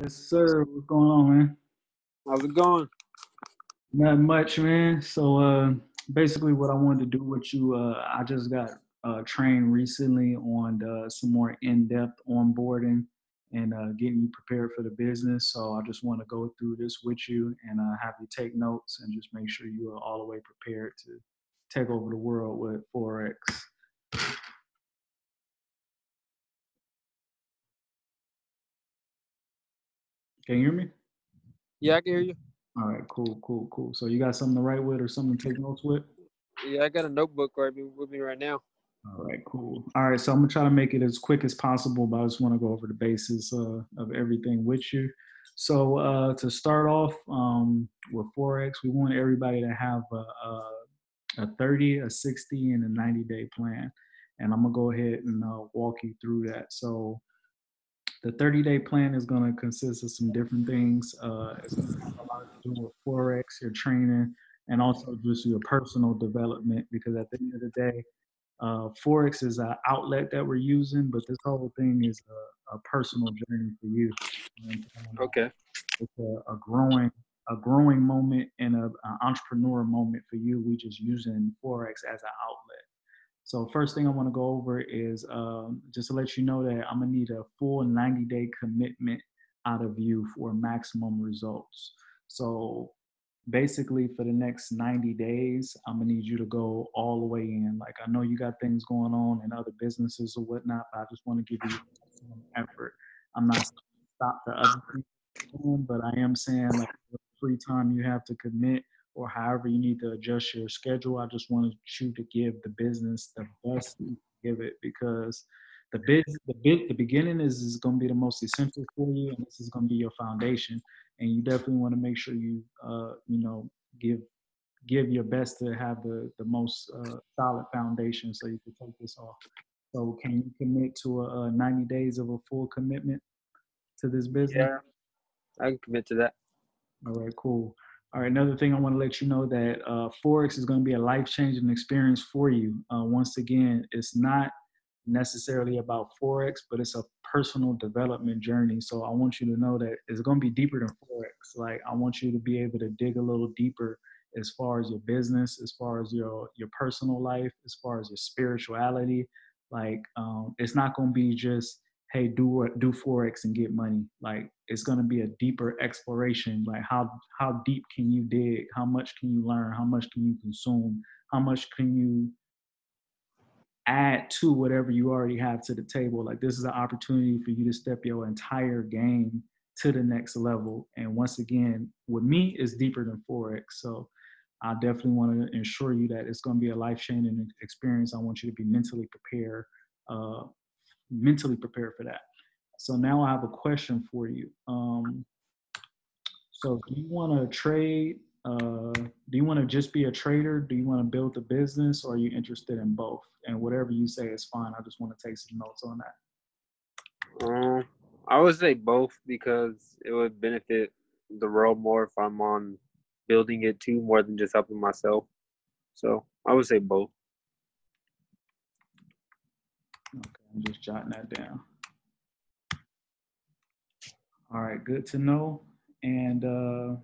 Yes, sir. What's going on, man? How's it going? Not much, man. So uh basically what I wanted to do with you, uh I just got uh trained recently on uh, some more in-depth onboarding and uh getting you prepared for the business. So I just want to go through this with you and uh have you take notes and just make sure you are all the way prepared to take over the world with Forex. Can you hear me? Yeah, I can hear you. All right, cool, cool, cool. So you got something to write with or something to take notes with? Yeah, I got a notebook right with me right now. All right, cool. All right, so I'm gonna try to make it as quick as possible, but I just want to go over the basis uh, of everything with you. So uh, to start off um, with Forex, we want everybody to have a, a, a 30, a 60, and a 90 day plan. And I'm gonna go ahead and uh, walk you through that. So the 30 day plan is going to consist of some different things. Uh, it's going to have a lot to do with Forex, your training, and also just your personal development because at the end of the day, uh, Forex is an outlet that we're using, but this whole thing is a, a personal journey for you. And, um, okay. It's a, a, growing a growing moment and an entrepreneur moment for you. We just using Forex as an outlet. So first thing I want to go over is um, just to let you know that I'm gonna need a full 90 day commitment out of you for maximum results. So basically for the next 90 days, I'm gonna need you to go all the way in. Like I know you got things going on in other businesses or whatnot, but I just want to give you some effort. I'm not stop the other people, but I am saying like free time you have to commit or however you need to adjust your schedule. I just wanted you to give the business the best you give it because the bit the bit the beginning is, is going to be the most essential for you and this is going to be your foundation. And you definitely want to make sure you uh you know give give your best to have the the most uh, solid foundation so you can take this off. So can you commit to a, a 90 days of a full commitment to this business? Yeah i can commit to that. All right cool all right, another thing I want to let you know that uh, Forex is going to be a life-changing experience for you. Uh, once again, it's not necessarily about Forex, but it's a personal development journey. So I want you to know that it's going to be deeper than Forex. Like I want you to be able to dig a little deeper as far as your business, as far as your your personal life, as far as your spirituality. Like um, it's not going to be just hey do do forex and get money. Like it's going to be a deeper exploration. Like how how deep can you dig? How much can you learn? How much can you consume? How much can you add to whatever you already have to the table? Like this is an opportunity for you to step your entire game to the next level. And once again with me is deeper than forex so i definitely want to ensure you that it's going to be a life-changing experience. I want you to be mentally prepared uh, mentally prepared for that. So now I have a question for you. Um, so do you want to trade? Uh, do you want to just be a trader? Do you want to build a business or are you interested in both? And whatever you say is fine. I just want to take some notes on that. Um, I would say both because it would benefit the world more if I'm on building it too more than just helping myself. So I would say both. Okay. I'm just jotting that down. All right, good to know. And uh,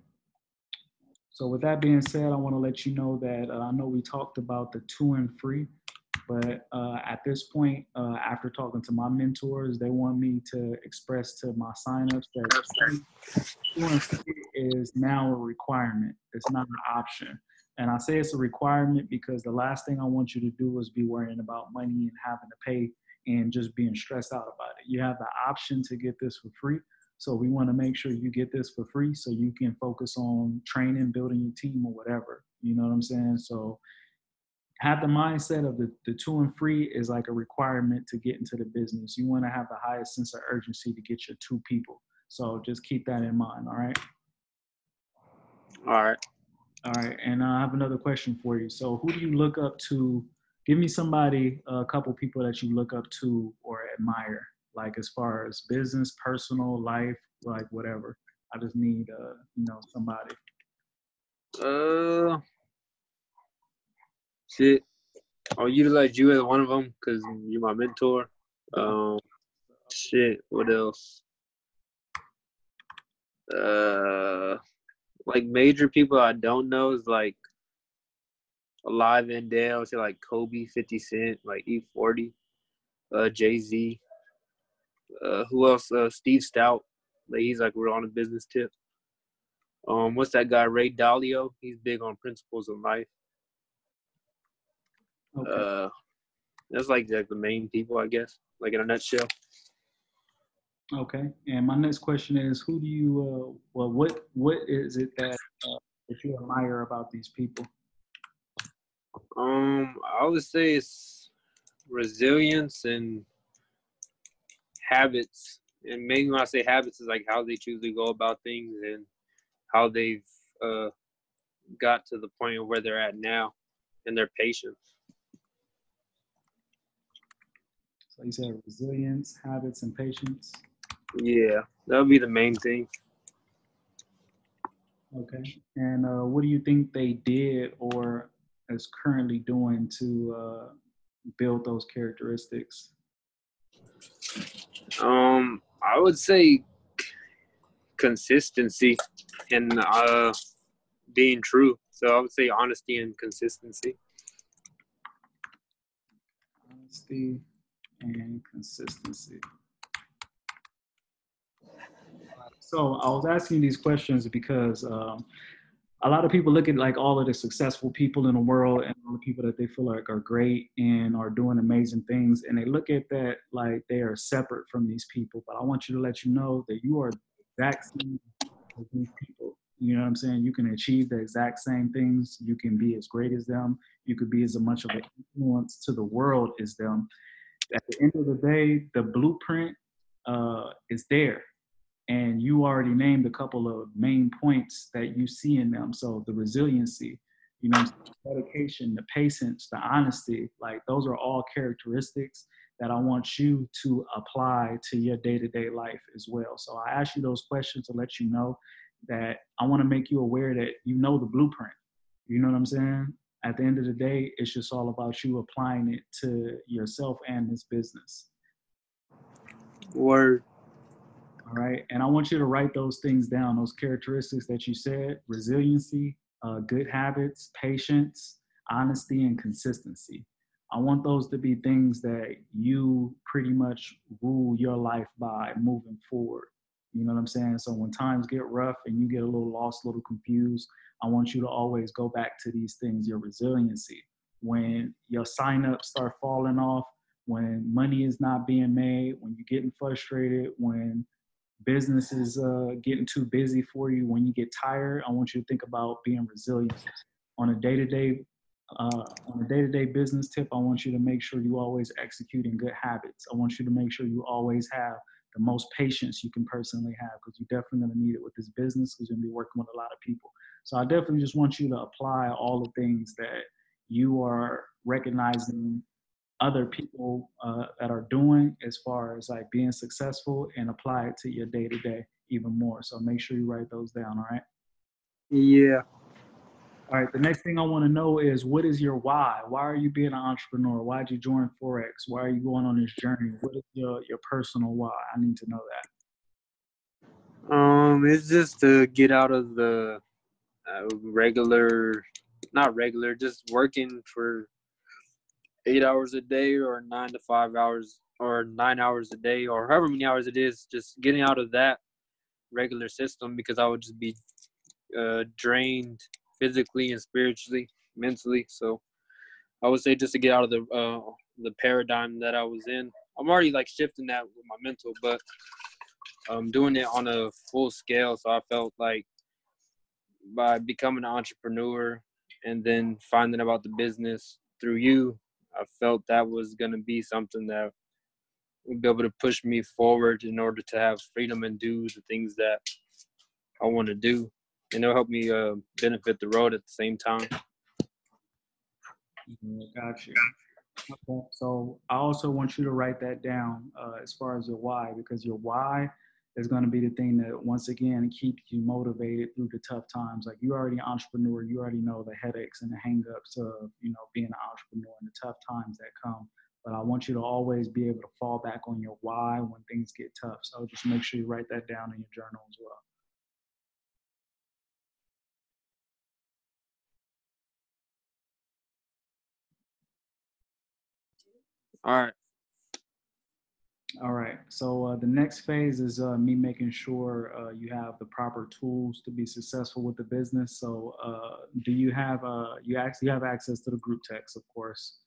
so with that being said, I want to let you know that uh, I know we talked about the two and free, but uh, at this point, uh, after talking to my mentors, they want me to express to my signups that two and free is now a requirement. It's not an option. And I say it's a requirement because the last thing I want you to do is be worrying about money and having to pay and just being stressed out about it. You have the option to get this for free. So we want to make sure you get this for free so you can focus on training, building your team or whatever. You know what I'm saying? So have the mindset of the, the two and free is like a requirement to get into the business. You want to have the highest sense of urgency to get your two people. So just keep that in mind. All right. All right. All right. And I have another question for you. So who do you look up to give me somebody, a couple people that you look up to or admire, like as far as business, personal life, like whatever. I just need, uh, you know, somebody. Uh, shit. I'll utilize you as one of them because you're my mentor. Um, shit. What else? Uh, like major people I don't know is like Alive and Dale, say like Kobe, 50 Cent, like E40, uh, Jay Z. Uh, who else? Uh, Steve Stoute. Like he's like we're on a business tip. Um, what's that guy? Ray Dalio. He's big on principles of life. Okay. Uh, that's like like the main people, I guess, like in a nutshell. Okay, and my next question is, who do you, uh, well, what what is it that uh, that you admire about these people? Um, I would say it's resilience and habits. And mainly when I say habits is like how they choose to go about things and how they've uh, got to the point of where they're at now and their patience. So you said resilience, habits, and patience. Yeah, that would be the main thing. Okay. And uh, what do you think they did or is currently doing to uh, build those characteristics? Um, I would say consistency and uh, being true. So I would say honesty and consistency. Honesty and consistency. So I was asking these questions because um, a lot of people look at like all of the successful people in the world and all the people that they feel like are great and are doing amazing things and they look at that like they are separate from these people but i want you to let you know that you are exact same as these people. You know what i'm saying? You can achieve the exact same things. You can be as great as them. You could be as much of an influence to the world as them. At the end of the day the blueprint uh, is there and you already named a couple of main points that you see in them. So the resiliency, you know, dedication, the patience, the honesty, like those are all characteristics that I want you to apply to your day-to-day life as well. So I ask you those questions to let you know that I want to make you aware that you know the blueprint. You know what I'm saying? At the end of the day, it's just all about you applying it to yourself and this business. Word. All right. And I want you to write those things down, those characteristics that you said resiliency, uh, good habits, patience, honesty, and consistency. I want those to be things that you pretty much rule your life by moving forward. You know what I'm saying? So when times get rough and you get a little lost, a little confused, I want you to always go back to these things your resiliency. When your signups start falling off, when money is not being made, when you're getting frustrated, when business is uh, getting too busy for you, when you get tired, I want you to think about being resilient. On a day-to-day, uh, on a day-to-day business tip, I want you to make sure you always execute in good habits. I want you to make sure you always have the most patience you can personally have because you're definitely going to need it with this business because you're going to be working with a lot of people. So I definitely just want you to apply all the things that you are recognizing other people uh, that are doing as far as like being successful and apply it to your day to day even more. So make sure you write those down. All right. Yeah. All right. The next thing I want to know is what is your why? Why are you being an entrepreneur? Why did you join Forex? Why are you going on this journey? What is your, your personal why? I need to know that. Um, it's just to get out of the uh, regular, not regular, just working for eight hours a day or nine to five hours or nine hours a day or however many hours it is, just getting out of that regular system because I would just be uh, drained physically and spiritually, mentally. So I would say just to get out of the uh, the paradigm that I was in. I'm already like shifting that with my mental, but I'm doing it on a full scale. So I felt like by becoming an entrepreneur and then finding about the business through you I felt that was going to be something that would be able to push me forward in order to have freedom and do the things that I want to do. And it'll help me uh, benefit the road at the same time. Got you. Okay. So I also want you to write that down uh, as far as your why, because your why is going to be the thing that once again keeps you motivated through the tough times. Like you're already an entrepreneur, you already know the headaches and the hangups of you know being an entrepreneur and the tough times that come. But I want you to always be able to fall back on your why when things get tough. So just make sure you write that down in your journal as well. All right. All right. So uh, the next phase is uh, me making sure uh, you have the proper tools to be successful with the business. So uh, do you have uh, you actually have access to the group text, of course.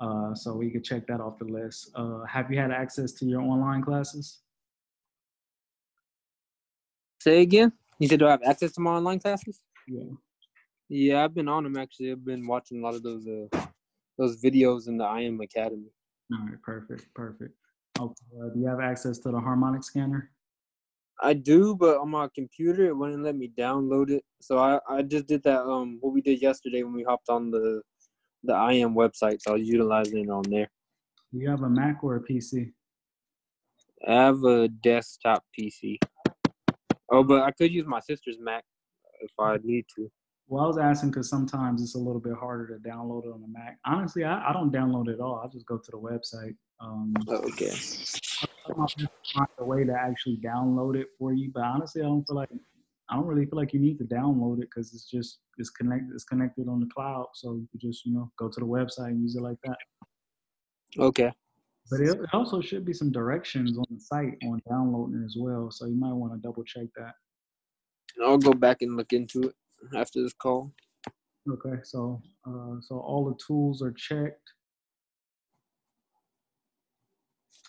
Uh, so we could check that off the list. have you had access to your online classes? Say again. You said do I have access to my online classes? Yeah. Yeah, I've been on them actually. I've been watching a lot of those those videos in the I am Academy. All right, perfect, perfect. Okay. Uh, do you have access to the harmonic scanner? I do, but on my computer it wouldn't let me download it. So I, I just did that um what we did yesterday when we hopped on the the IM website. So I was utilizing it on there. Do you have a Mac or a PC? I have a desktop PC. Oh, but I could use my sister's Mac if I need to. Well, I was asking because sometimes it's a little bit harder to download it on the Mac. Honestly, I, I don't download it at all. I just go to the website. Um, oh, okay. Find a way to actually download it for you, but honestly, I don't feel like I don't really feel like you need to download it because it's just it's connected it's connected on the cloud, so you just you know go to the website and use it like that. Okay. But it, it also should be some directions on the site on downloading as well, so you might want to double check that. I'll go back and look into it after this call. Okay, so uh, so all the tools are checked.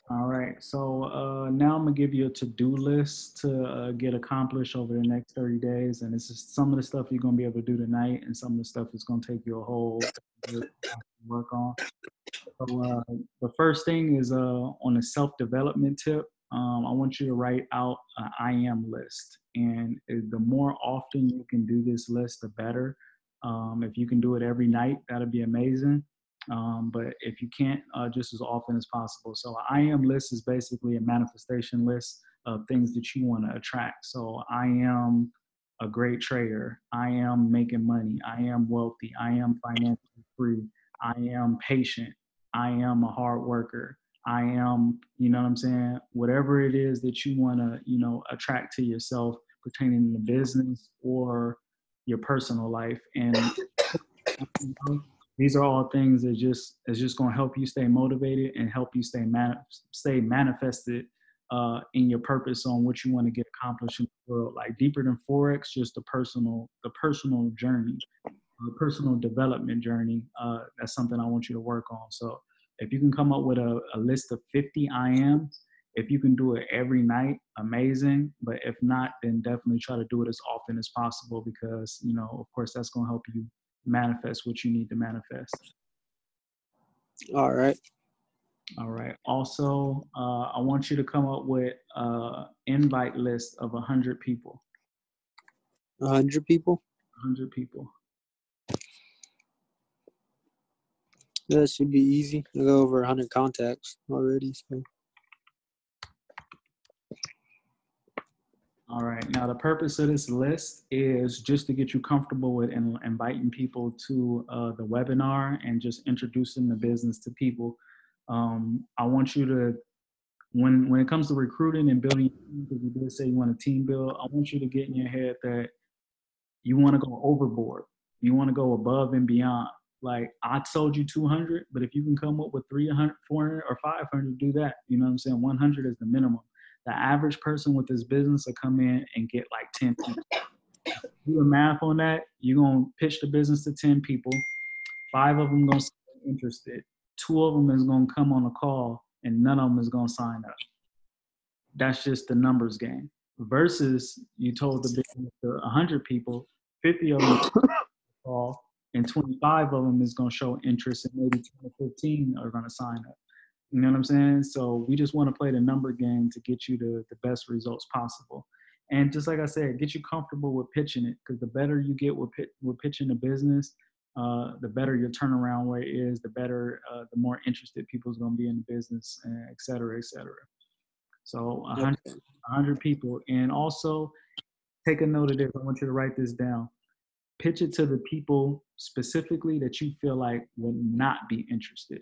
All right, so uh, now I'm gonna give you a to-do list to uh, get accomplished over the next 30 days, and this is some of the stuff you're gonna be able to do tonight, and some of the stuff is gonna take you a whole work on. So uh, the first thing is uh, on a self-development tip. Um, I want you to write out an I am list, and the more often you can do this list, the better. Um, if you can do it every night, that'd be amazing. Um, but if you can't, uh, just as often as possible. So I am list is basically a manifestation list of things that you want to attract. So I am a great trader. I am making money. I am wealthy. I am financially free. I am patient. I am a hard worker. I am, you know what I'm saying? Whatever it is that you want to, you know, attract to yourself pertaining to business or your personal life. And these are all things that just is just going to help you stay motivated and help you stay man, stay manifested uh, in your purpose on what you want to get accomplished in the world. Like deeper than forex, just the personal the personal journey, the personal development journey. Uh, that's something I want you to work on. So if you can come up with a, a list of 50 I am, if you can do it every night, amazing. But if not, then definitely try to do it as often as possible because you know, of course, that's going to help you manifest what you need to manifest. All right. All right. Also, uh, I want you to come up with an invite list of 100 people. 100 people? 100 people. That should be easy. I got over 100 contacts already. So. All right. Now, the purpose of this list is just to get you comfortable with in, inviting people to uh, the webinar and just introducing the business to people. Um, I want you to, when when it comes to recruiting and building, because you did say you want a team build, I want you to get in your head that you want to go overboard. You want to go above and beyond. Like I told you 200, but if you can come up with 300, 400, or 500, do that. You know what I'm saying? 100 is the minimum the average person with this business will come in and get like 10 people. Do the math on that, you're gonna pitch the business to 10 people. Five of them gonna be interested. Two of them is gonna come on a call and none of them is gonna sign up. That's just the numbers game. Versus you told the business to 100 people, 50 of them call, and 25 of them is gonna show interest, and maybe 10 or 15 are gonna sign up. You know what I'm saying? So we just want to play the number game to get you the, the best results possible. And just like I said, get you comfortable with pitching it because the better you get with, with pitching a business, uh, the better your turnaround rate is, the better, uh, the more interested people's going to be in the business, et cetera, et cetera. So 100, 100 people. And also take a note of this. I want you to write this down. Pitch it to the people specifically that you feel like would not be interested.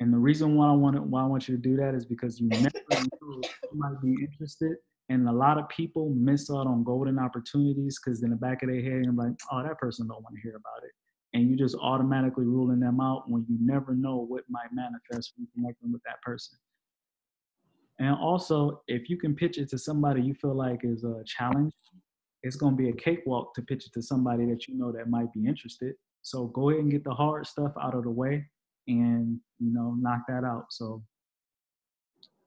And the reason why I want to, why I want you to do that is because you never know who might be interested. And a lot of people miss out on golden opportunities because in the back of their head, you're like, oh, that person don't want to hear about it. and you just automatically ruling them out when you never know what might manifest from connecting with that person. And also, if you can pitch it to somebody you feel like is a challenge, it's going to be a cakewalk to pitch it to somebody that you know that might be interested. So go ahead and get the hard stuff out of the way and, you know, knock that out. So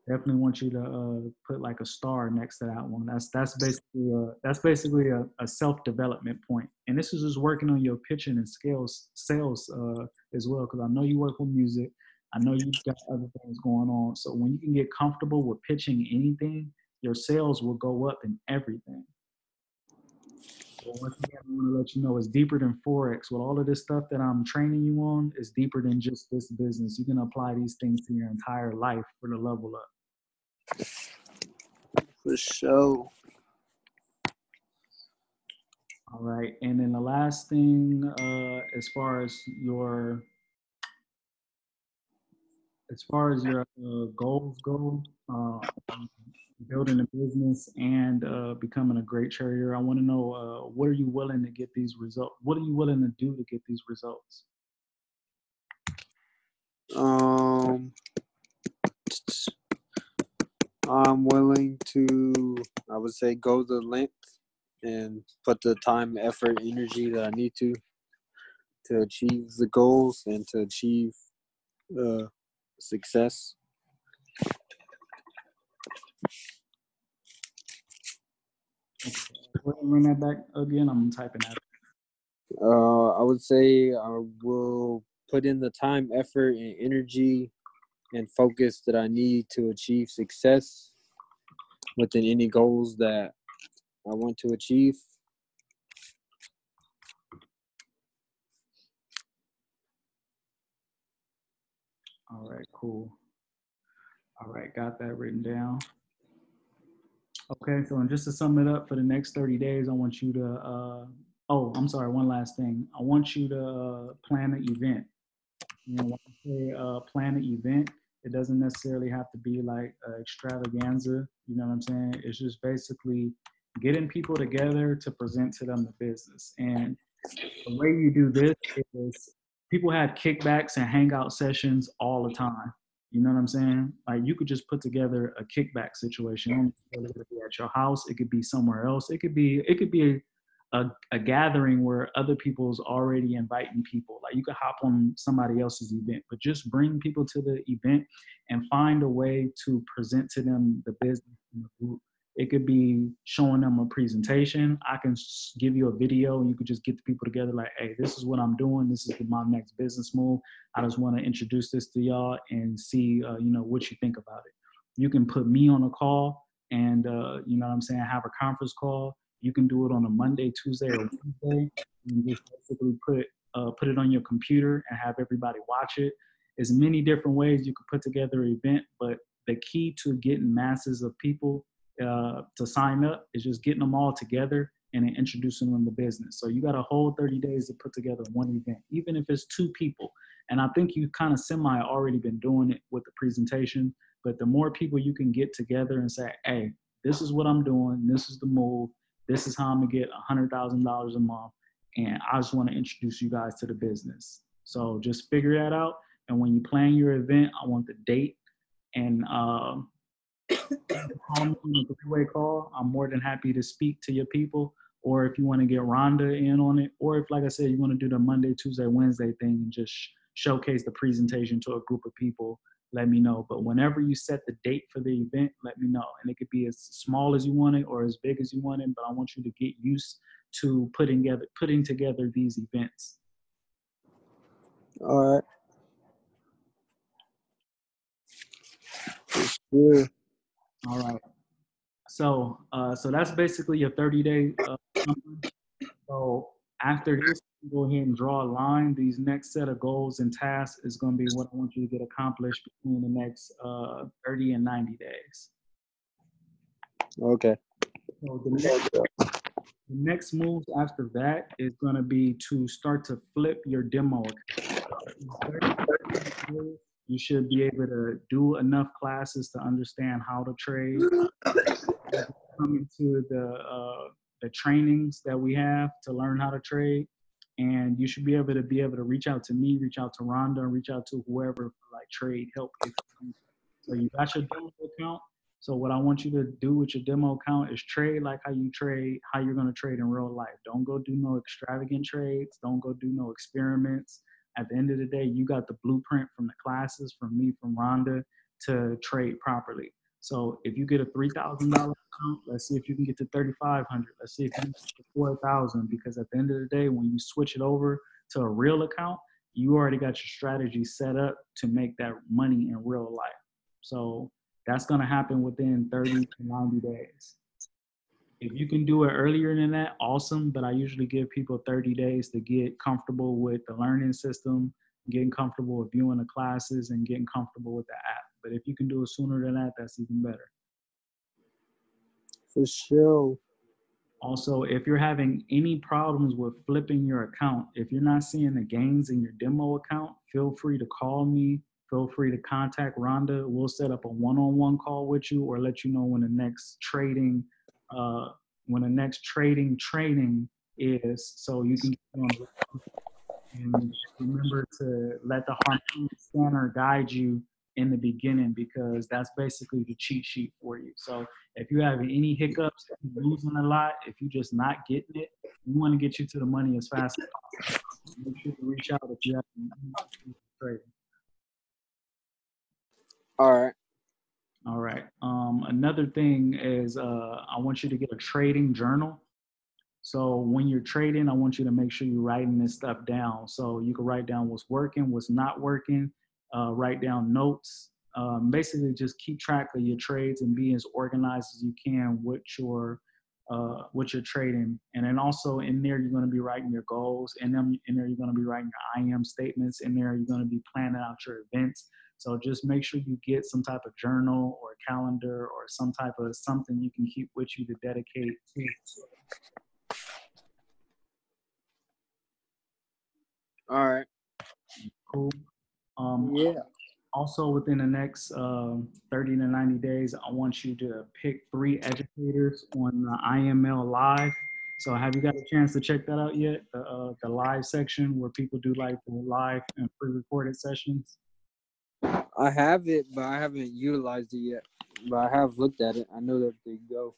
definitely want you to uh, put like a star next to that one. That's that's basically a, that's basically a, a self development point. And this is just working on your pitching and scales sales uh, as well, because I know you work with music. I know you've got other things going on. So when you can get comfortable with pitching anything, your sales will go up in everything. Once again, I want to let you know it's deeper than Forex. With all of this stuff that I'm training you on, it's deeper than just this business. You can apply these things to your entire life for the level up. For sure. All right, and then the last thing, uh, as far as your, as far as your uh, goals go, uh, building a business and uh, becoming a great trader, I want to know uh, what are you willing to get these results? What are you willing to do to get these results? Um, I'm willing to, I would say, go the length and put the time, effort, energy that I need to to achieve the goals and to achieve uh, success. Run that back again. I'm typing that. Uh, I would say I will put in the time, effort, and energy and focus that I need to achieve success within any goals that I want to achieve. All right, cool. All right, got that written down. Okay, so and just to sum it up for the next 30 days, I want you to, uh, oh, I'm sorry, one last thing. I want you to uh, plan an event. You know, when I say uh, plan an event, it doesn't necessarily have to be like an extravaganza. You know what I'm saying? It's just basically getting people together to present to them the business. And the way you do this is people had kickbacks and hangout sessions all the time. You know what I'm saying? Like you could just put together a kickback situation. It could be at your house. It could be somewhere else. It could be it could be a, a gathering where other people's already inviting people. Like you could hop on somebody else's event, but just bring people to the event and find a way to present to them the business in the group. It could be showing them a presentation. I can give you a video and you could just get the people together like, hey, this is what I'm doing. This is my next business move. I just want to introduce this to y'all and see, uh, you know, what you think about it. You can put me on a call and, uh, you know what I'm saying, have a conference call. You can do it on a Monday, Tuesday, or Wednesday. You just basically put, uh, put it on your computer and have everybody watch it. There's many different ways you could put together an event, but the key to getting masses of people uh, to sign up is just getting them all together and then introducing them to business. So you got a whole 30 days to put together one event, even if it's two people. And I think you kind of semi already been doing it with the presentation, but the more people you can get together and say, hey, this is what I'm doing, this is the move, this is how I'm gonna get $100,000 a month, and I just wanna introduce you guys to the business. So just figure that out. And when you plan your event, I want the date and uh, call me on a three-way call. I'm more than happy to speak to your people. Or if you want to get Rhonda in on it, or if, like I said, you want to do the Monday, Tuesday, Wednesday thing and just showcase the presentation to a group of people, let me know. But whenever you set the date for the event, let me know. And it could be as small as you want it or as big as you want it, but I want you to get used to putting together putting together these events. All right. Sure. All right. So, uh, so that's basically your 30 day. Uh, so after this, go ahead and draw a line. These next set of goals and tasks is going to be what I want you to get accomplished between the next uh, 30 and 90 days. Okay. So the next, the next moves after that is going to be to start to flip your demo. You should be able to do enough classes to understand how to trade. Come into the uh, the trainings that we have to learn how to trade. and you should be able to be able to reach out to me, reach out to Rhonda, and reach out to whoever like trade help. So you got your demo account. So what I want you to do with your demo account is trade like how you trade, how you're gonna trade in real life. Don't go do no extravagant trades. Don't go do no experiments. At the end of the day, you got the blueprint from the classes, from me, from Rhonda, to trade properly. So if you get a three thousand dollar account, let's see if you can get to thirty five hundred. Let's see if you can get to four thousand. Because at the end of the day, when you switch it over to a real account, you already got your strategy set up to make that money in real life. So that's gonna happen within thirty to ninety days. If you can do it earlier than that, awesome. But I usually give people 30 days to get comfortable with the learning system, getting comfortable with viewing the classes, and getting comfortable with the app. But if you can do it sooner than that, that's even better. For sure. Also, if you're having any problems with flipping your account, if you're not seeing the gains in your demo account, feel free to call me. Feel free to contact Rhonda. We'll set up a one-on-one call with you or let you know when the next trading uh, when the next trading training is, so you can and remember to let the harmonic scanner guide you in the beginning because that's basically the cheat sheet for you. So if you have any hiccups, losing a lot, if you're just not getting it, we want to get you to the money as fast as possible. Make sure to reach out if you have trading. All right. All right. Um, another thing is uh, I want you to get a trading journal. So when you're trading, I want you to make sure you're writing this stuff down. So you can write down what's working, what's not working, uh, write down notes. Um, basically, just keep track of your trades and be as organized as you can with your uh, you're trading. And then also in there, you're going to be writing your goals. And then in there, you're going to be writing your I am statements. In there, you're going to be planning out your events. So just make sure you get some type of journal or calendar or some type of something you can keep with you to dedicate to. All right. Cool. Um, yeah. Also, within the next uh, 30 to 90 days, I want you to pick three educators on the IML Live. So, have you got a chance to check that out yet? The, uh, the live section where people do like the live and pre recorded sessions? I have it, but I haven't utilized it yet. But I have looked at it. I know that they go.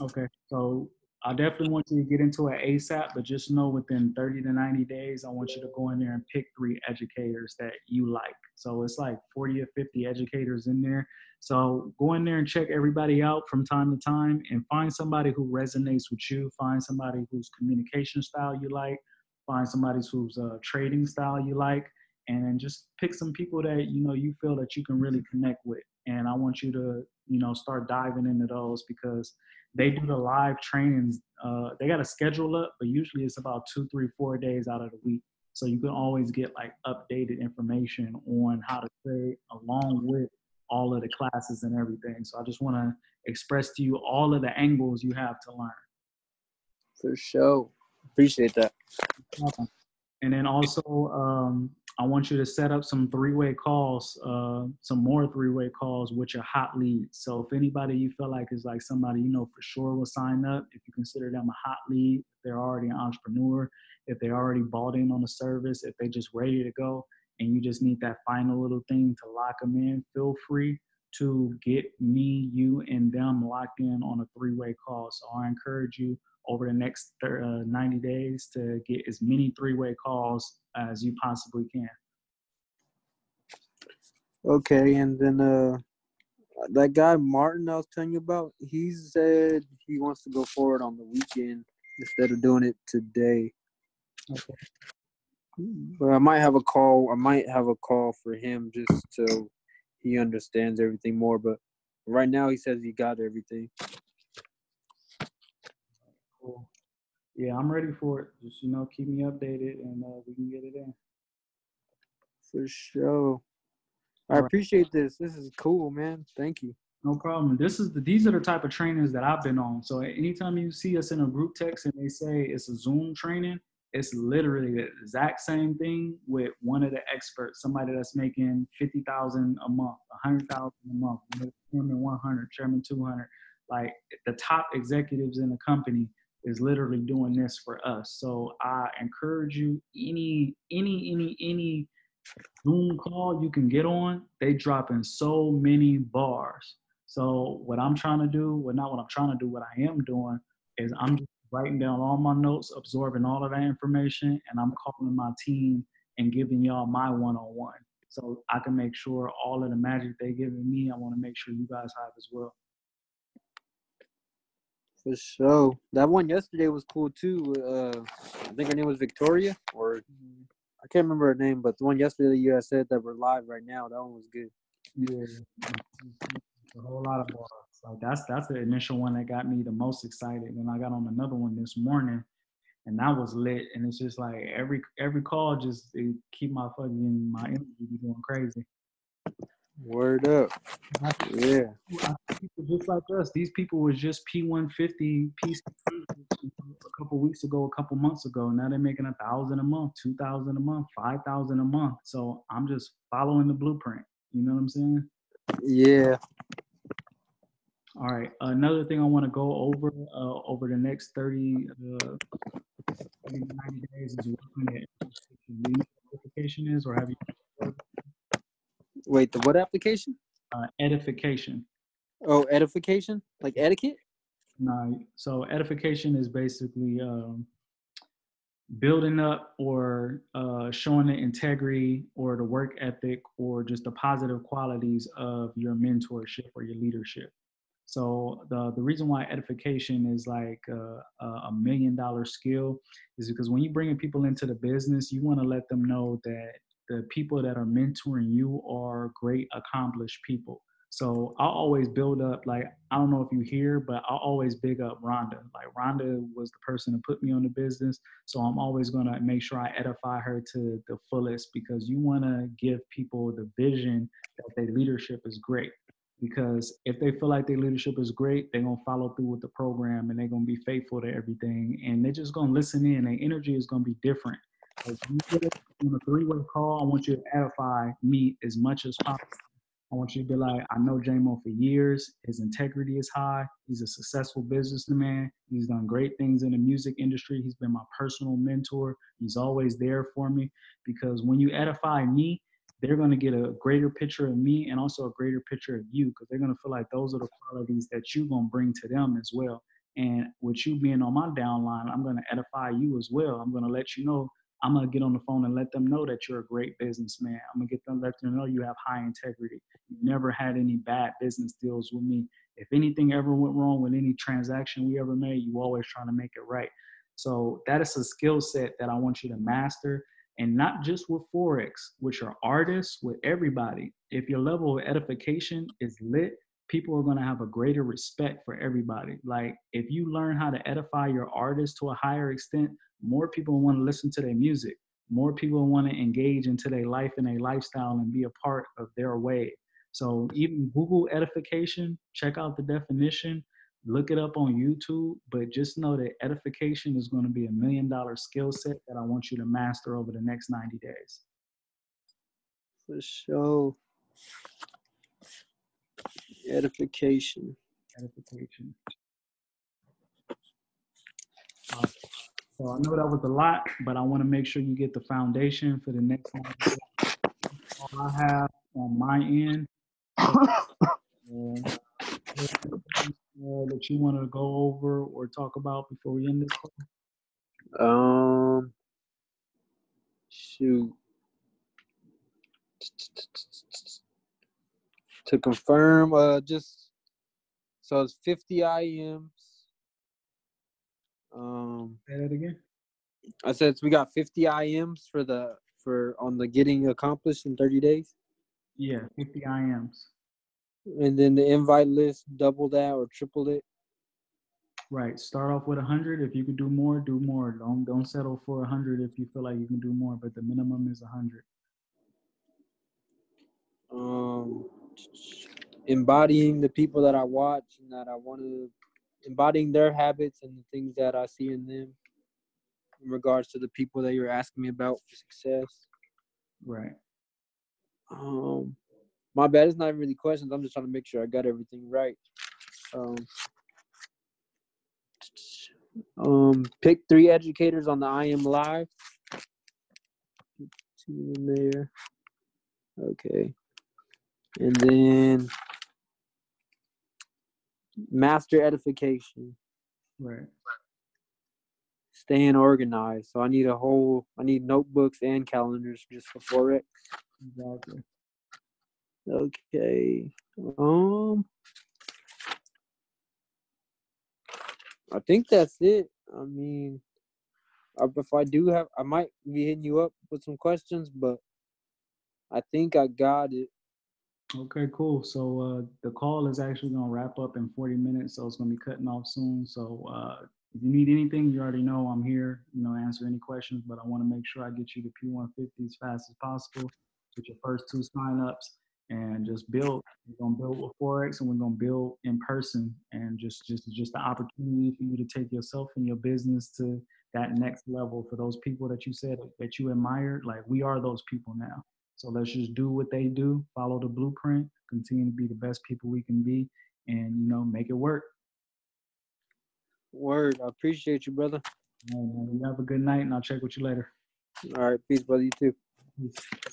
Okay, so I definitely want you to get into it ASAP, but just know within 30 to 90 days, I want you to go in there and pick three educators that you like. So it's like 40 or 50 educators in there. So go in there and check everybody out from time to time and find somebody who resonates with you. Find somebody whose communication style you like. Find somebody whose uh, trading style you like and just pick some people that you know you feel that you can really connect with. And i want you to you know start diving into those because they do the live trainings uh, they got a schedule up but usually it's about two three four days out of the week. So you can always get like updated information on how to trade along with all of the classes and everything. So i just want to express to you all of the angles you have to learn. For sure. Appreciate that and then also um, I want you to set up some three-way calls, uh, some more three-way calls with your hot leads. So if anybody you feel like is like somebody you know for sure will sign up, if you consider them a hot lead, if they're already an entrepreneur, if they already bought in on the service, if they just ready to go, and you just need that final little thing to lock them in, feel free to get me, you, and them locked in on a three-way call. So I encourage you over the next uh, 90 days to get as many three-way calls as you possibly can. Okay, and then uh, that guy Martin I was telling you about, he said he wants to go forward on the weekend instead of doing it today. Okay. But I might have a call. I might have a call for him just so he understands everything more. But right now, he says he got everything. Cool. Yeah, I'm ready for it. Just you know, keep me updated, and uh, we can get it in. For sure. I right. appreciate this. This is cool, man. Thank you. No problem. This is the these are the type of trainings that I've been on. So anytime you see us in a group text and they say it's a Zoom training, it's literally the exact same thing with one of the experts, somebody that's making fifty thousand a month, a hundred thousand a month, chairman one hundred, chairman two hundred, like the top executives in the company is literally doing this for us. So I encourage you, any, any, any, any Zoom call you can get on, they drop in so many bars. So what I'm trying to do, well, not what I'm trying to do, what I am doing is I'm writing down all my notes, absorbing all of that information, and I'm calling my team and giving y'all my one-on-one. So I can make sure all of the magic they're giving me, I want to make sure you guys have as well. For sure. That one yesterday was cool too. Uh, I think her name was Victoria, or I can't remember her name, but the one yesterday you had said that we're live right now. That one was good. Yeah, a whole lot of bars. Like that's that's the initial one that got me the most excited. And I got on another one this morning, and that was lit. And it's just like every every call just keep my fucking my energy going crazy. Word up. Yeah. Just like us. These people was just P150 PC a couple weeks ago, a couple months ago. Now they're making a thousand a month, two thousand a month, five thousand a month. So I'm just following the blueprint. You know what I'm saying? Yeah. All right. Another thing I want to go over uh, over the next 30, uh, 90 days is looking at edification is, or have you? Wait, the what application? Uh, edification. Oh, edification? Like etiquette? No. So edification is basically um, building up or uh, showing the integrity or the work ethic or just the positive qualities of your mentorship or your leadership. So the the reason why edification is like a, a million dollar skill is because when you bringing people into the business, you want to let them know that the people that are mentoring you are great, accomplished people. So I'll always build up, like, I don't know if you hear, but I'll always big up Rhonda. Like, Rhonda was the person to put me on the business. So I'm always going to make sure I edify her to the fullest because you want to give people the vision that their leadership is great. Because if they feel like their leadership is great, they're going to follow through with the program and they're going to be faithful to everything. And they're just going to listen in. Their energy is going to be different. As you get on a three-way call, I want you to edify me as much as possible I want you to be like, I know JMO for years. His integrity is high. He's a successful businessman. He's done great things in the music industry. He's been my personal mentor. He's always there for me because when you edify me, they're going to get a greater picture of me and also a greater picture of you because they're going to feel like those are the qualities that you're going to bring to them as well. And with you being on my downline, I'm going to edify you as well. I'm going to let you know I'm gonna get on the phone and let them know that you're a great businessman. I'm gonna get them let them know you have high integrity. You never had any bad business deals with me. If anything ever went wrong with any transaction we ever made, you always trying to make it right. So that is a skill set that I want you to master, and not just with forex, which are artists, with everybody. If your level of edification is lit, people are going to have a greater respect for everybody. Like if you learn how to edify your artist to a higher extent, more people want to listen to their music. More people want to engage into their life and their lifestyle and be a part of their way. So even Google edification, check out the definition, look it up on YouTube, but just know that edification is going to be a million dollar skill set that I want you to master over the next 90 days. For sure. Edification. Edification. Uh, so I know that was a lot, but I want to make sure you get the foundation for the next one. All I have on my end. uh, that you want to go over or talk about before we end this call? Um, shoot. To confirm, uh, just so it's 50 IMs um, Say that again. I said we got 50 IMs for the for on the getting accomplished in 30 days. Yeah, 50 IMs. And then the invite list, double that or triple it. Right. Start off with 100. If you can do more, do more. Don't don't settle for 100 if you feel like you can do more, but the minimum is 100. Um, embodying the people that I watch and that I want to embodying their habits and the things that I see in them in regards to the people that you're asking me about for success. Right. Um, my bad. It's not even really questions. I'm just trying to make sure I got everything right. Um, Um, pick three educators on the I am live. Two in there. Okay. And then master edification. Right. Staying organized. So I need a whole I need notebooks and calendars just for Forex. Exactly. Okay. Um I think that's it. I mean, if I do have, I might be hitting you up with some questions, but I think I got it. Okay, cool. So uh, the call is actually going to wrap up in 40 minutes, so it's going to be cutting off soon. So uh, if you need anything, you already know I'm here, you know, answer any questions, but I want to make sure I get you the P150 as fast as possible with your first two signups and just build. We're gonna build with Forex and we're gonna build in person and just just just the opportunity for you to take yourself and your business to that next level for those people that you said that you admired. Like we are those people now. So let's just do what they do, follow the blueprint, continue to be the best people we can be, and you know, make it work. Word. I appreciate you, brother. Right, man. You have a good night and I'll check with you later. All right. Peace, brother. You too. Peace.